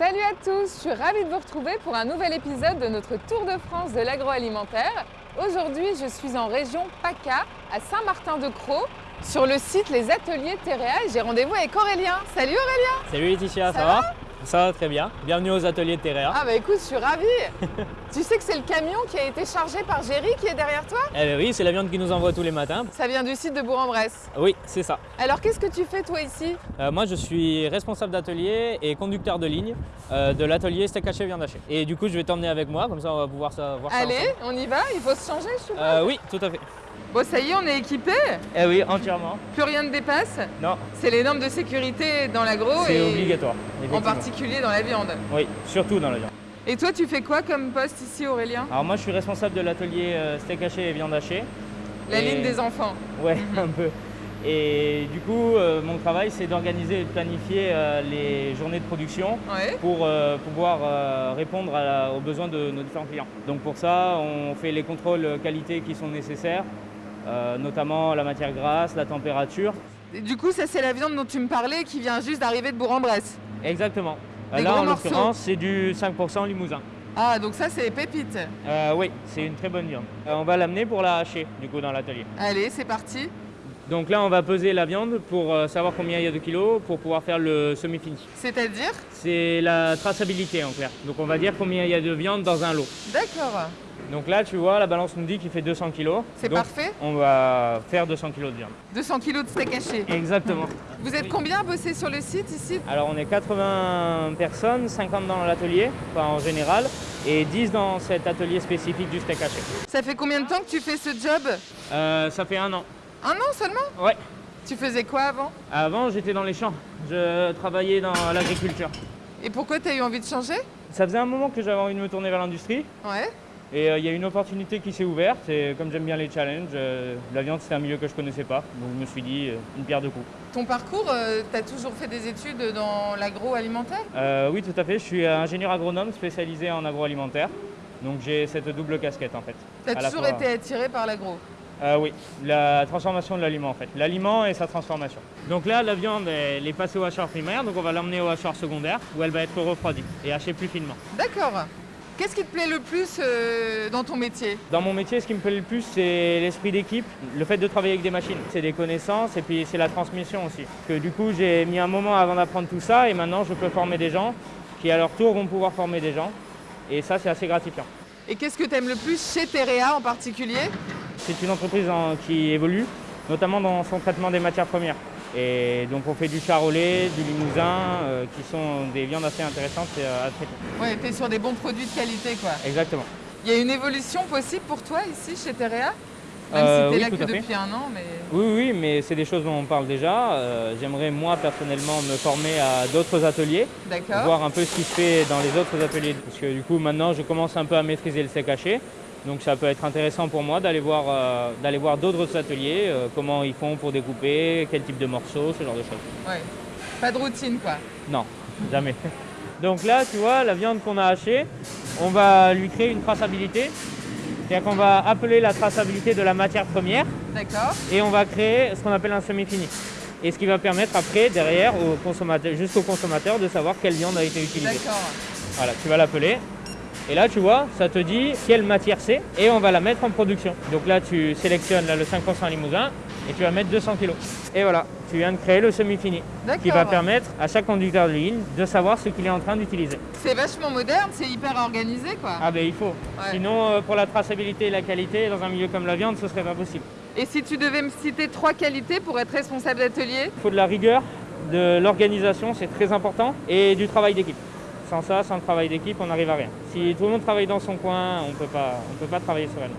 Salut à tous, je suis ravie de vous retrouver pour un nouvel épisode de notre Tour de France de l'agroalimentaire. Aujourd'hui, je suis en région PACA, à Saint-Martin-de-Croix, sur le site Les Ateliers Terrea et j'ai rendez-vous avec Aurélien. Salut Aurélien Salut Laetitia, ça, Ça va? Ça va très bien. Bienvenue aux ateliers de Terrea. Ah bah écoute, je suis ravie Tu sais que c'est le camion qui a été chargé par Géry qui est derrière toi? Eh ben oui, c'est la viande qui nous envoie tous les matins. Ça vient du site de Bourg-en-Bresse. Oui, c'est ça. Alors qu'est-ce que tu fais toi ici? Euh, moi, je suis responsable d'atelier et conducteur de ligne euh, de l'atelier steak haché viande hachée. Et du coup, je vais t'emmener avec moi, comme ça on va pouvoir ça, voir ça Allez, on y va? Il faut se changer, je suppose? Euh, oui, tout à fait. Bon ça y est, on est équipé Eh oui, entièrement. Plus rien ne dépasse Non, C'est les normes de sécurité dans l'agro c'est obligatoire. en particulier dans la viande. Oui, surtout dans la viande. Et toi, tu fais quoi comme poste ici, Aurélien? Alors moi, je suis responsable de l'atelier euh, steak haché et viande hachée. La Et- ligne des enfants. Ouais, un peu. Et du coup, euh, mon travail, c'est d'organiser et de planifier euh, les journées de production Ouais. pour euh, pouvoir répondre à la- aux besoins de nos différents clients. Donc pour ça, on fait les contrôles qualité qui sont nécessaires, euh, notamment la matière grasse, la température. Et du coup, ça, c'est la viande dont tu me parlais qui vient juste d'arriver de Bourg-en-Bresse. Exactement. Des Là, en l'occurrence, c'est du 5% limousin. Ah, donc ça, c'est les pépites. Euh, oui, c'est une très bonne viande. Euh, on va l'amener pour la hacher, du coup, dans l'atelier. Allez, c'est parti. Donc là, on va peser la viande pour euh, savoir combien il y a de kilos pour pouvoir faire le semi-fini. C'est-à-dire? C'est la traçabilité en clair. Donc on va dire combien il y a de viande dans un lot. D'accord. Donc là, tu vois, la balance nous dit qu'il fait 200 kg. C'est parfait. On va faire 200 kg de viande. 200 kilos de steak haché. Exactement. Vous êtes combien à bosser sur le site ici? Alors on est 80 personnes, 50 dans l'atelier, enfin en général, et 10 dans cet atelier spécifique du steak haché. Ça fait combien de temps que tu fais ce job? Euh, ça fait un an. Un an seulement? Ouais. Tu faisais quoi avant? Avant, j'étais dans les champs. Je travaillais dans l'agriculture. Et pourquoi tu as eu envie de changer? Ça faisait un moment que j'avais envie de me tourner vers l'industrie. Ouais. Et euh, il y a une opportunité qui s'est ouverte. Et comme j'aime bien les challenges, euh, la viande c'était un milieu que je connaissais pas. Donc je me suis dit, euh, une pierre deux coups. Ton parcours, tu as toujours fait des études dans l'agroalimentaire? Oui, tout à fait. Je suis ingénieur agronome spécialisé en agroalimentaire. Donc j'ai cette double casquette en fait. Tu as toujours fois- été attiré par l'agro? Oui, la transformation de l'aliment en fait. L'aliment et sa transformation. Donc là, la viande, elle est passée au hacheur primaire, donc on va l'emmener au hacheur secondaire où elle va être refroidie et hachée plus finement. D'accord. Qu'est-ce qui te plaît le plus euh, dans ton métier? Dans mon métier, ce qui me plaît le plus, c'est l'esprit d'équipe, le fait de travailler avec des machines. C'est des connaissances et puis c'est la transmission aussi. Que du coup, j'ai mis un moment avant d'apprendre tout ça et maintenant, je peux former des gens qui, à leur tour, vont pouvoir former des gens. Et ça, c'est assez gratifiant. Et qu'est-ce que tu aimes le plus chez Terea en particulier? C'est une entreprise en- qui évolue, notamment dans son traitement des matières premières. Et donc, on fait du charolais, du limousin, euh, qui sont des viandes assez intéressantes et, euh, à traiter. Ouais, tu es sur des bons produits de qualité quoi. Exactement. Il y a une évolution possible pour toi ici chez Terea Même Euh, si tu es oui, là que depuis un an, mais. Oui, oui, mais c'est des choses dont on parle déjà. Euh, J'aimerais, moi, personnellement, me former à d'autres ateliers. Voir un peu ce qui se fait dans les autres ateliers. Parce que du coup, maintenant, je commence un peu à maîtriser le steak haché. Donc ça peut être intéressant pour moi d'aller voir, euh, d'aller voir d'autres ateliers, euh, comment ils font pour découper, quel type de morceaux, ce genre de choses. Ouais. Pas de routine quoi. Non, jamais. Donc là, tu vois, la viande qu'on a hachée, on va lui créer une traçabilité. C'est-à-dire qu'on va appeler la traçabilité de la matière première D'accord. et on va créer ce qu'on appelle un semi-fini. Et ce qui va permettre après, derrière, au consommateur, jusqu'au consommateur, de savoir quelle viande a été utilisée. D'accord. Voilà, tu vas l'appeler. Et là, tu vois, ça te dit quelle matière c'est et on va la mettre en production. Donc là, tu sélectionnes là, le 5% limousin et tu vas mettre 200 kg. Et voilà, tu viens de créer le semi-fini qui va permettre à chaque conducteur de ligne de savoir ce qu'il est en train d'utiliser. C'est vachement moderne, c'est hyper organisé quoi. Ah ben il faut. Ouais. Sinon, euh, pour la traçabilité et la qualité, dans un milieu comme la viande, ce serait pas possible. Et si tu devais me citer trois qualités pour être responsable d'atelier? Il faut de la rigueur, de l'organisation, c'est très important, et du travail d'équipe. Sans ça, sans le travail d'équipe, on n'arrive à rien. Si tout le monde travaille dans son coin, on on peut pas travailler sereinement.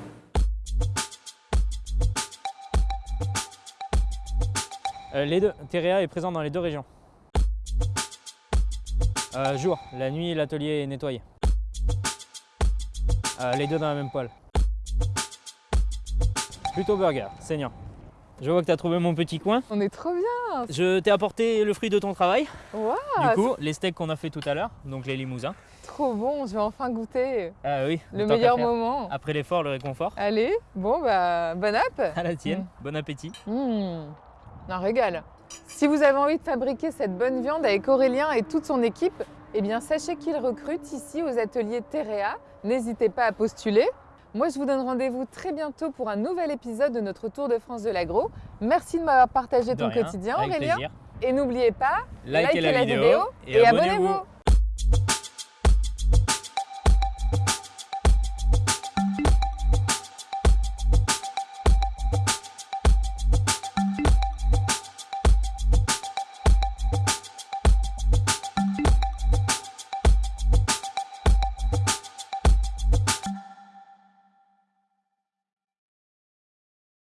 Euh, les deux. Terea est présent dans les deux régions. Euh, jour, la nuit, l'atelier est nettoyé. Euh, les deux dans la même poêle. Plutôt burger, saignant. Je vois que tu as trouvé mon petit coin. On est trop bien Je t'ai apporté le fruit de ton travail. Waouh Du coup, les steaks qu'on a fait tout à l'heure, donc les limousins. Trop bon, je vais enfin goûter Ah oui, le meilleur moment. Après l'effort, le réconfort. Allez, bon bah, bon app À la tienne, Mm. bon appétit. Mmh, un régal. Si vous avez envie de fabriquer cette bonne viande avec Aurélien et toute son équipe, eh bien sachez qu'ils recrutent ici aux ateliers Terea. N'hésitez pas à postuler. Moi, je vous donne rendez-vous très bientôt pour un nouvel épisode de notre Tour de France de l'agro. Merci de m'avoir partagé De ton rien, quotidien, Aurélien. plaisir. Et n'oubliez pas, Likez likez la la vidéo et et abonnez-vous. abonnez-vous.